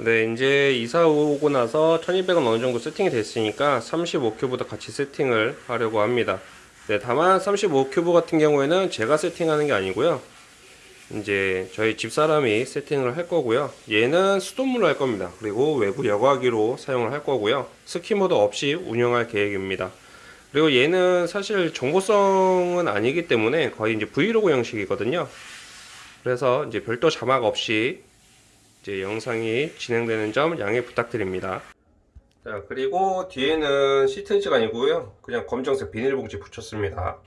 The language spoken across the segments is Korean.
네, 이제 이사 오고 나서 1200은 어느 정도 세팅이 됐으니까 35큐브도 같이 세팅을 하려고 합니다. 네, 다만 35큐브 같은 경우에는 제가 세팅하는 게 아니고요. 이제 저희 집사람이 세팅을 할 거고요. 얘는 수돗물로 할 겁니다. 그리고 외부 여과기로 사용을 할 거고요. skimmer도 없이 운영할 계획입니다. 그리고 얘는 사실 정보성은 아니기 때문에 거의 이제 브이로그 형식이거든요. 그래서 이제 별도 자막 없이 이제 영상이 진행되는 점 양해 부탁드립니다. 자, 그리고 뒤에는 시트지가 아니고요. 그냥 검정색 비닐봉지 붙였습니다.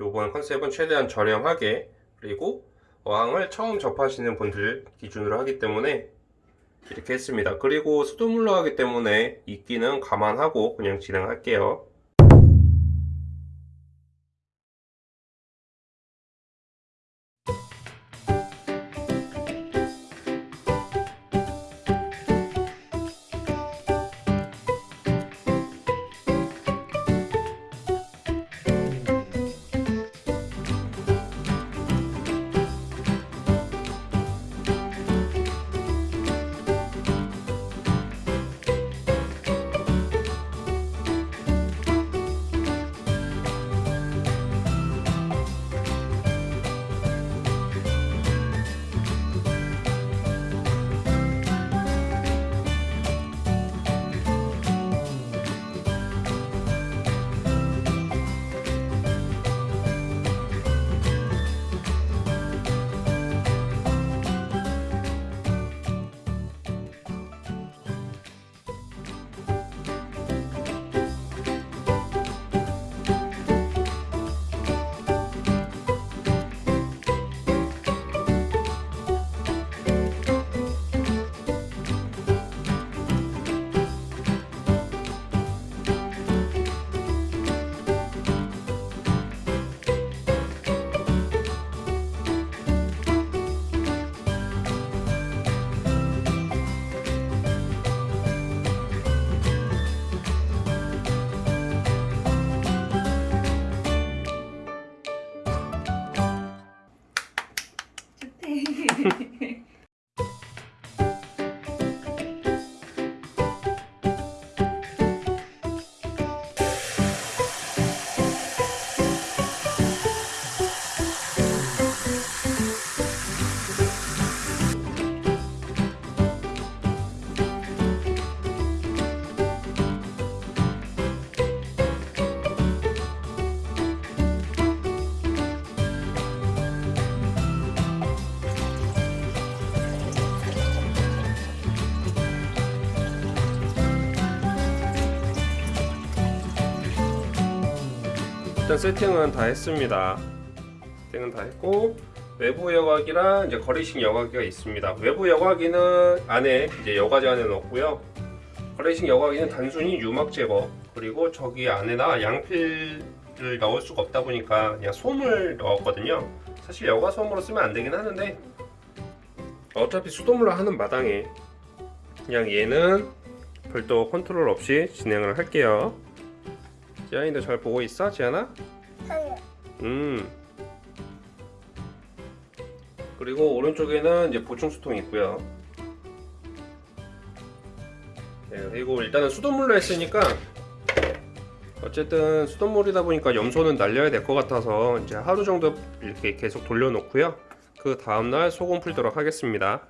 요번 컨셉은 최대한 저렴하게 그리고 어항을 처음 접하시는 분들 기준으로 하기 때문에 이렇게 했습니다. 그리고 수돗물로 하기 때문에 이끼는 감안하고 그냥 진행할게요. 일단 세팅은 다 했습니다. 세팅은 다 했고 외부 여과기랑 이제 거리식 여과기가 있습니다. 외부 여과기는 안에 이제 여과지 안에 넣었고요. 거리식 여과기는 단순히 유막 제거 그리고 저기 안에다 양필을 넣을 수가 없다 보니까 그냥 솜을 넣었거든요. 사실 여과 솜으로 쓰면 안 되긴 하는데 어차피 수돗물로 하는 마당에 그냥 얘는 별도 컨트롤 없이 진행을 할게요. 지안이도 잘 보고 있어, 지안아? 음. 그리고 오른쪽에는 이제 보충 수통이 있고요. 네, 그리고 일단은 수돗물로 했으니까 어쨌든 수돗물이다 보니까 염소는 날려야 될 것 같아서 이제 하루 정도 이렇게 계속 돌려놓고요. 그 다음날 소금 풀도록 하겠습니다.